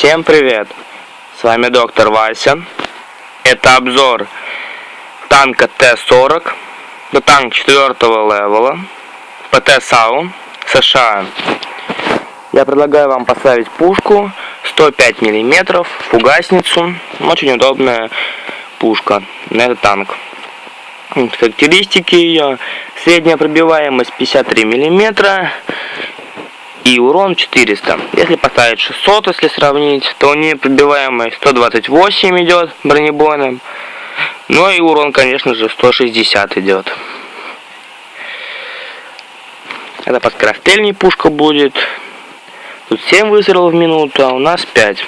Всем привет! С вами доктор Вася. Это обзор танка Т-40. Это танк 4 левела. ПТ САУ США. Я предлагаю вам поставить пушку 105 мм, фугасницу. Очень удобная пушка на этот танк. Характеристики ее. Средняя пробиваемость 53 мм и урон 400. Если поставить 600, если сравнить, то непробиваемый 128 идет бронебойным. Ну и урон, конечно же, 160 идет. Это под скорострельней пушка будет. Тут 7 выстрелов в минуту, а у нас 5.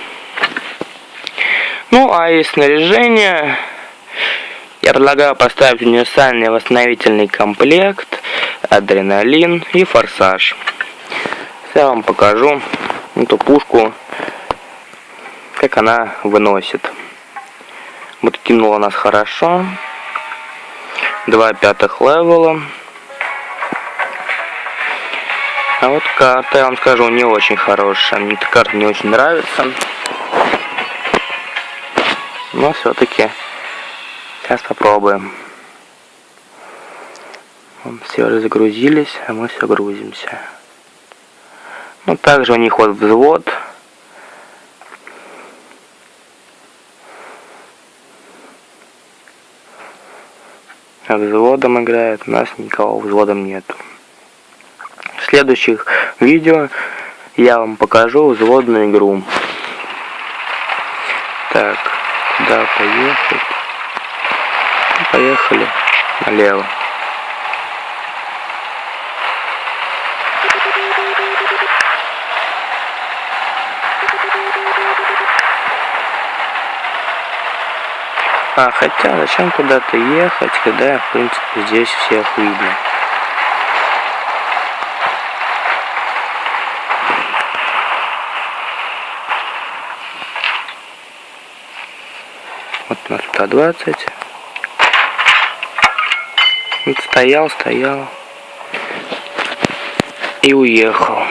Ну, а из снаряжения я предлагаю поставить универсальный восстановительный комплект, адреналин и форсаж я вам покажу эту пушку, как она выносит. Вот кинула нас хорошо. Два пятых левела. А вот карта, я вам скажу, не очень хорошая. Мне эта карта не очень нравится. Но все-таки сейчас попробуем. Все загрузились, а мы все грузимся. Ну, также у них вот взвод. А взводом играет, у нас никого взводом нету. В следующих видео я вам покажу взводную игру. Так, куда поехать? Поехали налево. А, хотя, зачем куда-то ехать, когда, в принципе, здесь всех видно. Вот у нас туда 20. Вот стоял, стоял. И уехал.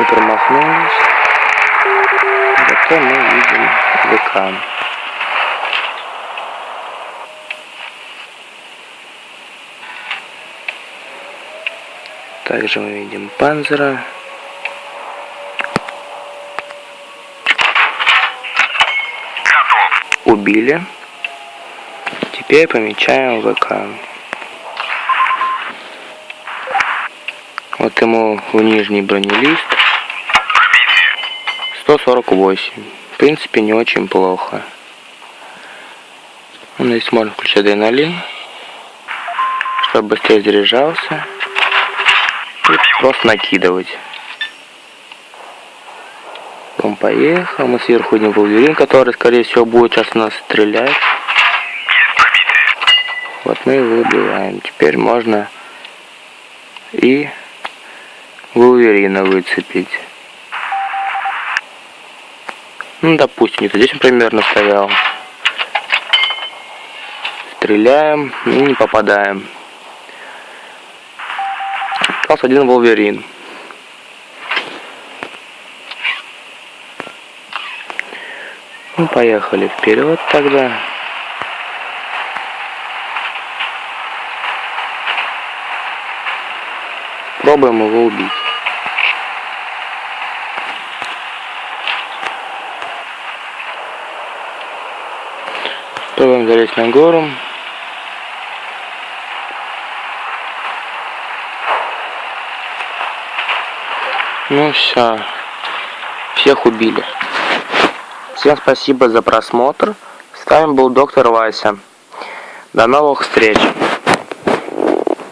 Мы промахнулись. Зато мы видим вулкан. Также мы видим панзера. Убили. Теперь помечаем ВК. Вот ему в нижний бронелист. 148. В принципе, не очень плохо. Ну, здесь можно включить адреналин, чтобы быстрее заряжался. Просто накидывать. Он поехал. Мы сверху видим Вулверин, который, скорее всего, будет сейчас нас стрелять. Вот мы его выбиваем. Теперь можно и Вулверина выцепить. Ну, допустим, где-то здесь он примерно стоял. Стреляем и не попадаем остался один Волверин. Ну, поехали вперед тогда. Пробуем его убить. Пробуем залезть на гору. Ну все. Всех убили. Всем спасибо за просмотр. С вами был доктор Вася. До новых встреч.